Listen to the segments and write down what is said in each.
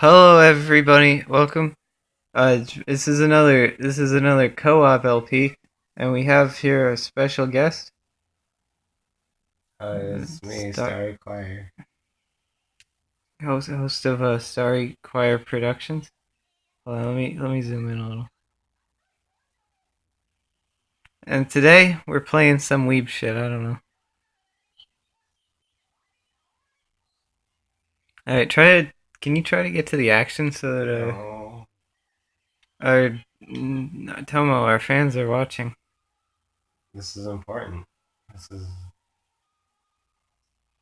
Hello, everybody. Welcome. Uh, this is another this is another co-op LP, and we have here a special guest. Uh, it's me, Star- Starry Choir. host host of uh, Starry Choir Productions. Hold on, let me let me zoom in a little. And today we're playing some weeb shit. I don't know. All right, try to. Can you try to get to the action so that uh, No, our mm, Tomo, our fans are watching? this is important. This is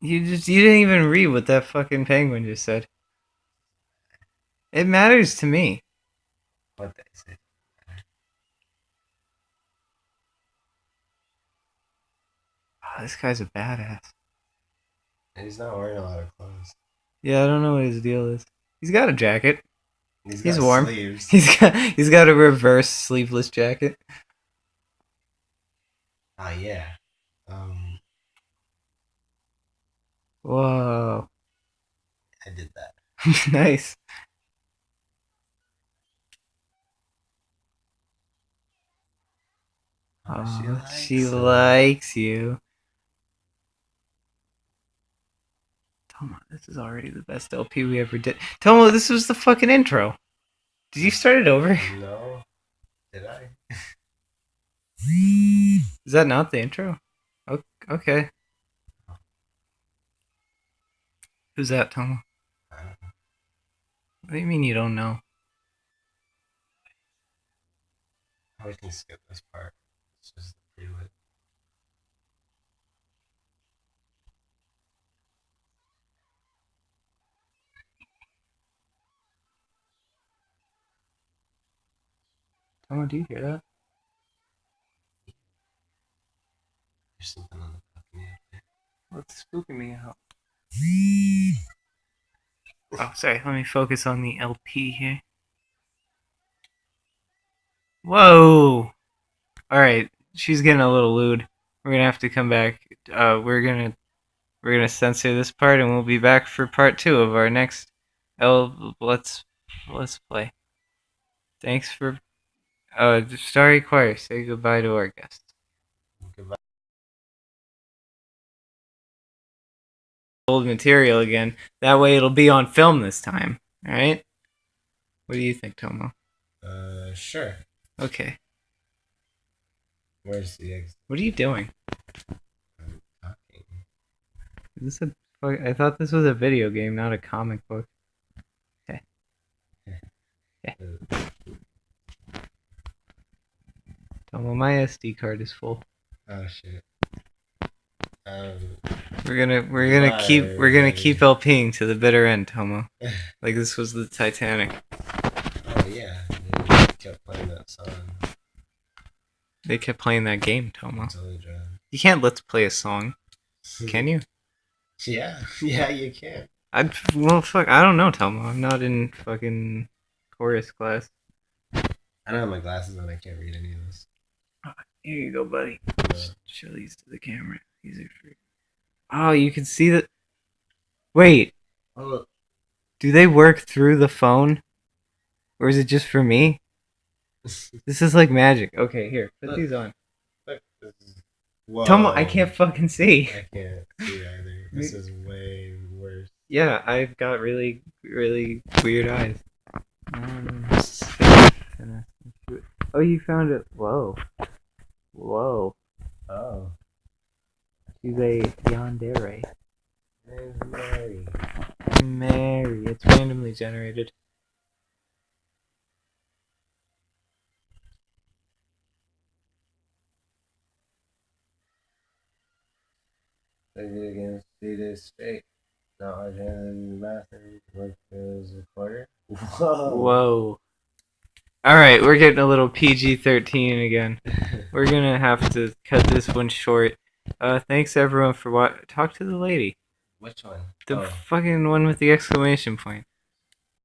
You just you didn't even read what that fucking penguin just said. It matters to me. what they say. Oh, this guy's a badass. And he's not wearing a lot of clothes. Yeah, I don't know what his deal is. He's got a jacket. He's, warm. Sleeves. He's got he's got a reverse sleeveless jacket. Ah, yeah. Um, Whoa, I did that. nice. Oh, she likes it. likes you. Tomo, this is already the best LP we ever did. Tomo, this was the fucking intro. Did you start it over? No, did I? Is that not the intro? Okay. Who's that, Tomo? I don't know. What do you mean you don't know? We can skip this part. It's just the prelude. Tomo, do you hear that? There's something on the balcony up there. What's spooking me out? Oh, sorry. Let me focus on the LP here. Whoa! Alright, she's getting a little lewd. We're gonna have to come back. Uh, we're gonna we're gonna censor this part, and we'll be back for part two of our next L. Let's let's play. Thanks for uh, Starry Choir. Say goodbye to our guests. Goodbye. old material again. That way it'll be on film this time. Alright? What do you think, Tomo? Uh, sure. Okay. Where's the exit? What are you doing? I'm talking. Is this a fuck- I thought this was a video game, not a comic book. Okay. Uh, Tomo, my SD card is full. oh shit. Um, We're gonna we're gonna keep we're gonna keep LPing to the bitter end, Tomo. Like this was the Titanic. oh yeah. They kept playing that song. They kept playing that game, Tomo. You can't let's play a song, can you? Yeah, yeah, you can. I well fuck I don't know, Tomo. I'm not in fucking chorus class. I don't have my glasses on. I can't read any of this. Here you go, buddy. Show these to the camera. These are free. Oh, you can see that. Wait, oh, do they work through the phone? Or is it just for me? This is like magic. Okay, here, put Look. these on. look, Whoa. Tomo, I can't fucking see. I can't see either. This is way worse. Yeah, I've got really, really weird eyes. Um, oh, you found it. Whoa. Whoa. Oh, She's a yandere. name's Mary. Mary. It's randomly generated. Play video games three days straight. Not watching in the bathroom. Work as a recorder. Whoa. Whoa. Alright, we're getting a little PG 13 again. We're gonna have to cut this one short. Uh, thanks everyone for what. Talk to the lady. Which one? The oh, fucking one with the exclamation point.